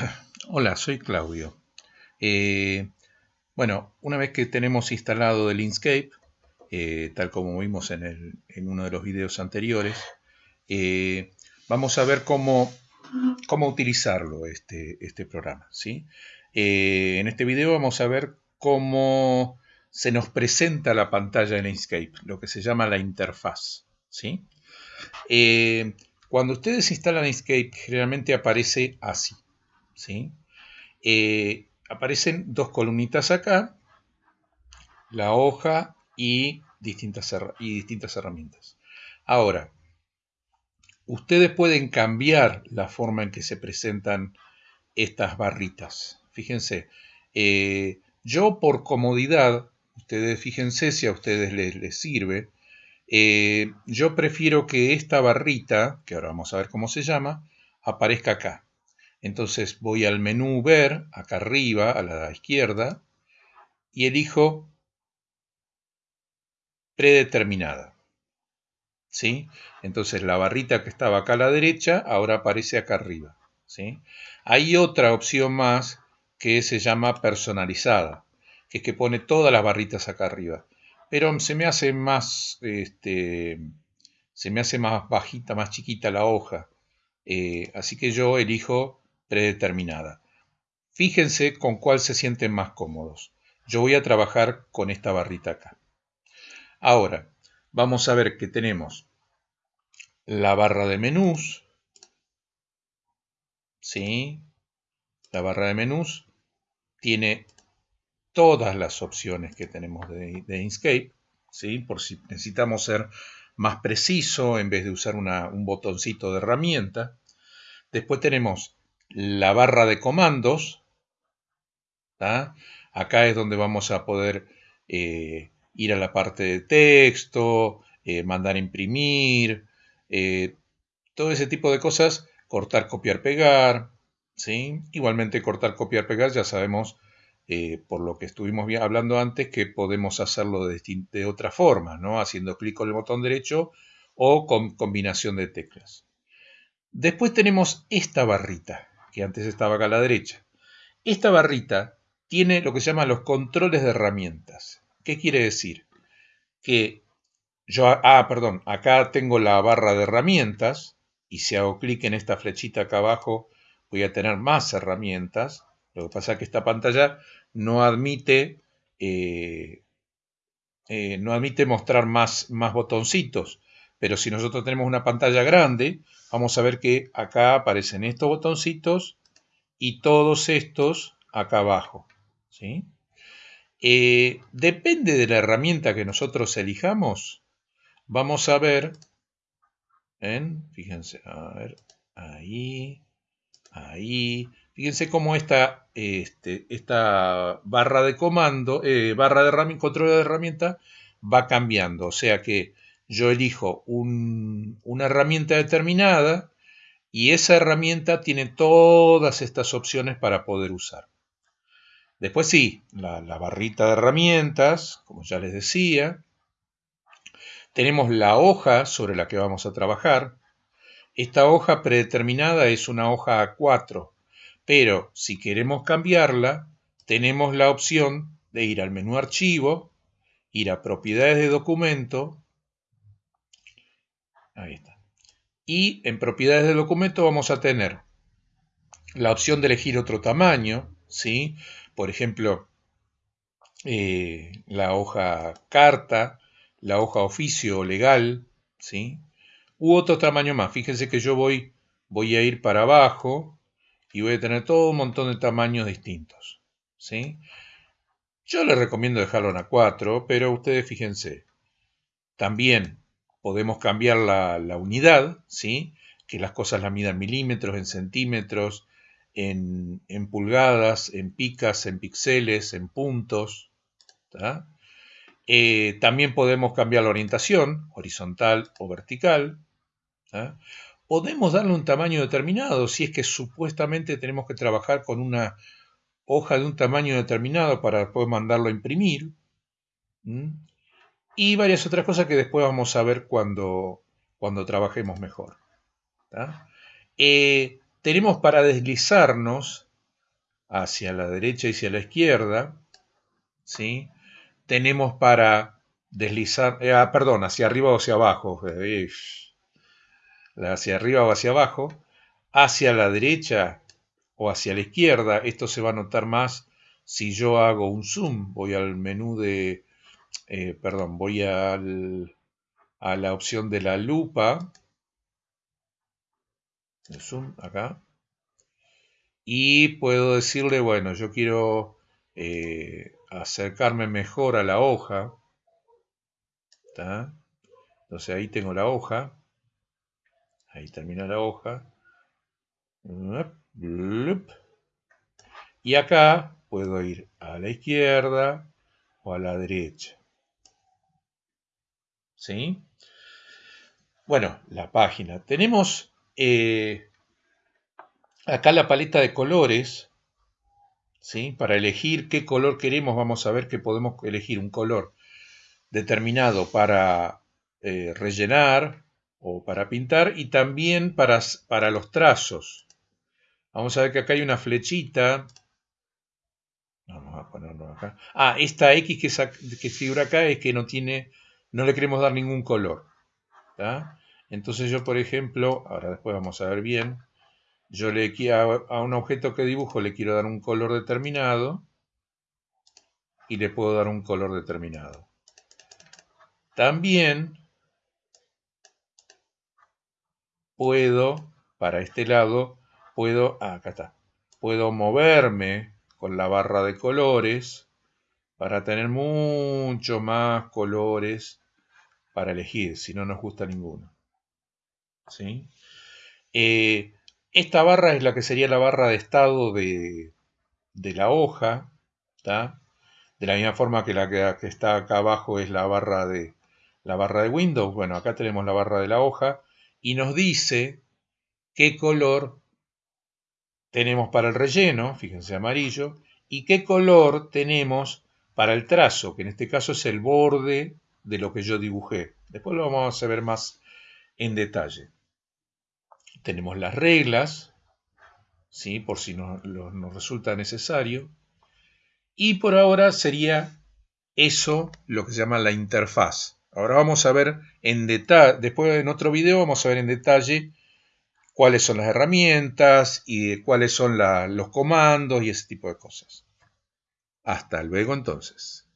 Hola, soy Claudio. Eh, bueno, una vez que tenemos instalado el Inkscape, eh, tal como vimos en, uno de los videos anteriores, eh, vamos a ver cómo, cómo utilizarlo, este, este programa. ¿sí? en este video vamos a ver cómo se nos presenta la pantalla del Inkscape, lo que se llama la interfaz. ¿sí? cuando ustedes instalan Inkscape, generalmente aparece así. ¿Sí? Eh, aparecen dos columnitas acá, la hoja y distintas, y distintas herramientas. Ahora, ustedes pueden cambiar la forma en que se presentan estas barritas. Fíjense, eh, yo por comodidad, ustedes fíjense si a ustedes les, sirve, eh, yo prefiero que esta barrita, que ahora vamos a ver cómo se llama, aparezca acá. Entonces voy al menú Ver, acá arriba, a la izquierda, y elijo predeterminada. ¿Sí? Entonces la barrita que estaba acá a la derecha ahora aparece acá arriba. ¿sí? Hay otra opción más que se llama personalizada, que es que pone todas las barritas acá arriba. Pero se me hace más, este, se me hace más bajita, más chiquita la hoja. Eh, así que yo elijo predeterminada. Fíjense con cuál se sienten más cómodos. Yo voy a trabajar con esta barrita acá. Ahora, vamos a ver que tenemos la barra de menús. ¿Sí? La barra de menús tiene todas las opciones que tenemos de, Inkscape. ¿sí? Por si necesitamos ser más preciso en vez de usar un botoncito de herramienta. Después tenemos la barra de comandos. Acá es donde vamos a poder eh, ir a la parte de texto, eh, mandar imprimir, eh, todo ese tipo de cosas, cortar, copiar, pegar. Igualmente cortar, copiar, pegar, ya sabemos por lo que estuvimos hablando antes que podemos hacerlo de, de otra forma, ¿no? haciendo clic con el botón derecho o con combinación de teclas. Después tenemos esta barrita que antes estaba acá a la derecha. Esta barrita tiene lo que se llama los controles de herramientas. ¿Qué quiere decir? Que yo, ah, perdón, acá tengo la barra de herramientas y si hago clic en esta flechita acá abajo voy a tener más herramientas. Lo que pasa es que esta pantalla no admite, eh, eh, no admite mostrar más, más botoncitos. Pero si nosotros tenemos una pantalla grande, vamos a ver que acá aparecen estos botoncitos y todos estos acá abajo. ¿sí? Eh, depende de la herramienta que nosotros elijamos, vamos a ver, fíjense, a ver, ahí, ahí, fíjense cómo esta, este, esta barra de comando, eh, barra de control de herramienta va cambiando, o sea que yo elijo una herramienta determinada y esa herramienta tiene todas estas opciones para poder usar. Después sí, la, barrita de herramientas, como ya les decía. Tenemos la hoja sobre la que vamos a trabajar. Esta hoja predeterminada es una hoja A4, pero si queremos cambiarla, tenemos la opción de ir al menú Archivo, ir a Propiedades de documento Ahí está. Y en propiedades del documento vamos a tener la opción de elegir otro tamaño, ¿sí? Por ejemplo, eh, la hoja carta, la hoja oficio legal, ¿sí? U otro tamaño más. Fíjense que yo voy, voy a ir para abajo y voy a tener todo un montón de tamaños distintos, ¿sí? Yo les recomiendo dejarlo en A4, pero ustedes fíjense. También podemos cambiar la, unidad, ¿sí? que las cosas la midan en milímetros, en centímetros, en, pulgadas, en picas, en píxeles, en puntos. Eh, también podemos cambiar la orientación, horizontal o vertical. Podemos darle un tamaño determinado si es que supuestamente tenemos que trabajar con una hoja de un tamaño determinado para poder mandarlo a imprimir y varias otras cosas que después vamos a ver cuando, cuando trabajemos mejor. Eh, tenemos para deslizarnos hacia la derecha y hacia la izquierda, ¿sí? Tenemos para deslizar, eh, ah, perdón, hacia arriba o hacia abajo, hacia arriba o hacia abajo, hacia la derecha o hacia la izquierda, esto se va a notar más si yo hago un zoom, voy al menú de, eh, perdón, voy a la opción de la lupa, el zoom acá, y puedo decirle, bueno, yo quiero eh, acercarme mejor a la hoja, entonces ahí tengo la hoja, ahí termina la hoja, y acá puedo ir a la izquierda o a la derecha. ¿Sí? Bueno, la página. Tenemos eh, acá la paleta de colores. ¿sí? Para elegir qué color queremos, vamos a ver que podemos elegir un color determinado para eh, rellenar o para pintar y también para, para los trazos. Vamos a ver que acá hay una flechita. Vamos a ponerlo acá. Ah, esta X que, que figura acá es que no tiene, no le queremos dar ningún color. Entonces yo, por ejemplo, ahora después vamos a ver bien, yo le quiero a un objeto que dibujo le quiero dar un color determinado y le puedo dar un color determinado. También puedo, para este lado, puedo, ah, acá está, puedo moverme con la barra de colores para tener mucho más colores para elegir, si no nos gusta ninguno. ¿Sí? Eh, esta barra es la que sería la barra de estado de, la hoja, de la misma forma que la que, está acá abajo es la barra de la barra de Windows. Bueno, acá tenemos la barra de la hoja y nos dice qué color tenemos para el relleno, fíjense amarillo, y qué color tenemos para el trazo, que en este caso es el borde de lo que yo dibujé. Después lo vamos a ver más en detalle. Tenemos las reglas, ¿sí? por si nos resulta necesario. Y por ahora sería eso lo que se llama la interfaz. Ahora vamos a ver en detalle, después en otro video vamos a ver en detalle cuáles son las herramientas y cuáles son los comandos y ese tipo de cosas. Hasta luego entonces.